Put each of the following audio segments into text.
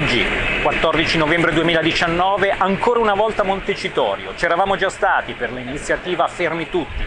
Oggi, 14 novembre 2019, ancora una volta Montecitorio. C'eravamo già stati per l'iniziativa Fermi Tutti,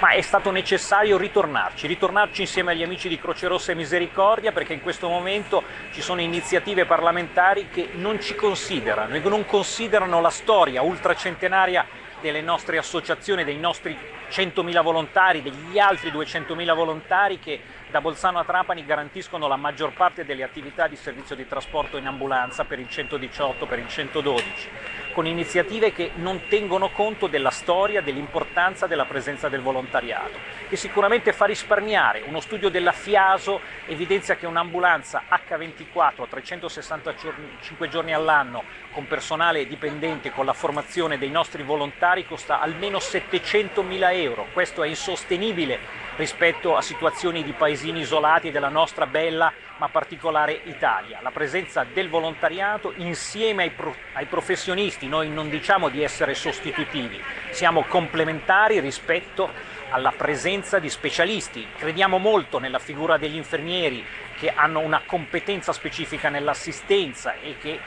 ma è stato necessario ritornarci, ritornarci insieme agli amici di Croce Rossa e Misericordia perché in questo momento ci sono iniziative parlamentari che non ci considerano e non considerano la storia ultracentenaria delle nostre associazioni, dei nostri 100.000 volontari, degli altri 200.000 volontari che da Bolzano a Trapani garantiscono la maggior parte delle attività di servizio di trasporto in ambulanza per il 118, per il 112, con iniziative che non tengono conto della storia, dell'importanza della presenza del volontariato, che sicuramente fa risparmiare. Uno studio della FIASO evidenzia che un'ambulanza H24 a 365 giorni all'anno con personale dipendente, con la formazione dei nostri volontari costa almeno 700.000 euro, questo è insostenibile rispetto a situazioni di paesini isolati della nostra bella ma particolare Italia. La presenza del volontariato insieme ai, pro ai professionisti, noi non diciamo di essere sostitutivi, siamo complementari rispetto alla presenza di specialisti. Crediamo molto nella figura degli infermieri che hanno una competenza specifica nell'assistenza e che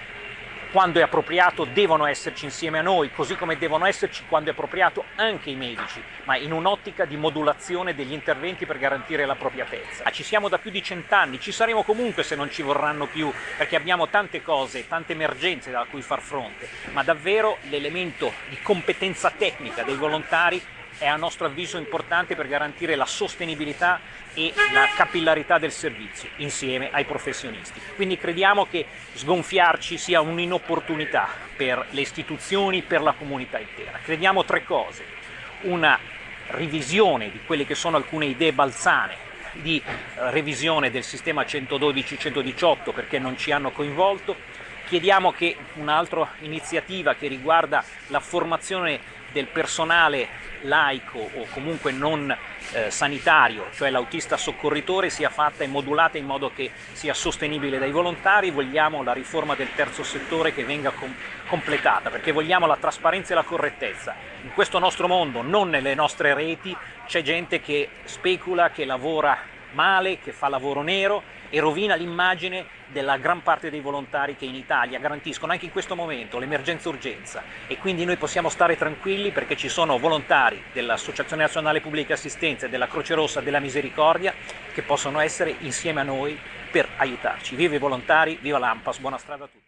quando è appropriato devono esserci insieme a noi, così come devono esserci quando è appropriato anche i medici, ma in un'ottica di modulazione degli interventi per garantire l'appropriatezza. Ah, ci siamo da più di cent'anni, ci saremo comunque se non ci vorranno più, perché abbiamo tante cose, tante emergenze da cui far fronte, ma davvero l'elemento di competenza tecnica dei volontari è a nostro avviso importante per garantire la sostenibilità e la capillarità del servizio insieme ai professionisti. Quindi crediamo che sgonfiarci sia un'inopportunità per le istituzioni, per la comunità intera. Crediamo tre cose, una revisione di quelle che sono alcune idee balzane, di eh, revisione del sistema 112-118 perché non ci hanno coinvolto, chiediamo che un'altra iniziativa che riguarda la formazione del personale laico o comunque non eh, sanitario, cioè l'autista soccorritore, sia fatta e modulata in modo che sia sostenibile dai volontari, vogliamo la riforma del terzo settore che venga com completata, perché vogliamo la trasparenza e la correttezza. In questo nostro mondo, non nelle nostre reti, c'è gente che specula, che lavora male, che fa lavoro nero e rovina l'immagine della gran parte dei volontari che in Italia garantiscono anche in questo momento l'emergenza urgenza e quindi noi possiamo stare tranquilli perché ci sono volontari dell'Associazione Nazionale Pubblica Assistenza, della Croce Rossa, della Misericordia che possono essere insieme a noi per aiutarci. Viva i volontari, viva l'AMPAS, buona strada a tutti.